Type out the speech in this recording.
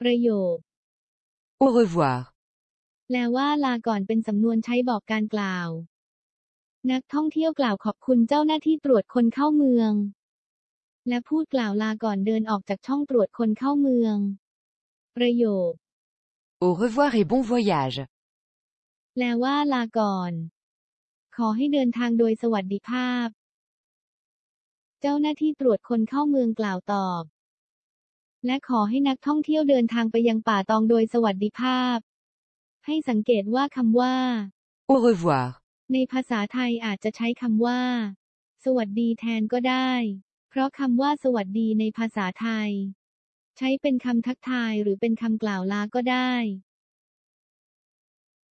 ประโยค Au revoir. แปลว่าลาก่อนเป็นสำนวนใช้บอกการกล่าว นักท่องเที่ยวกล่าวขอบคุณเจ้าหน้าที่ตรวจคนเข้าเมือง และพูดกล่าวลาก่อนเดินออกจากช่องตรวจคนเข้าเมือง ประโยค Au revoir et bon voyage. แปลว่าลาก่อน ขอให้เดินทางโดยสวัสดิภาพ เจ้าหน้าที่ตรวจคนเข้าเมืองกล่าวตอบ และขอให้นักท่องเที่ยวเดินทางไปยังป่าตองโดยสวัสดิภาพ ให้สังเกตว่าคำว่า Au revoir. ในภาษาไทยอาจจะใช้คำว่า สวัสดีแทนก็ได้ เพราะคำว่าสวัสดีในภาษาไทย ใช้เป็นคำทักทายหรือเป็นคำกล่าวลาก็ได้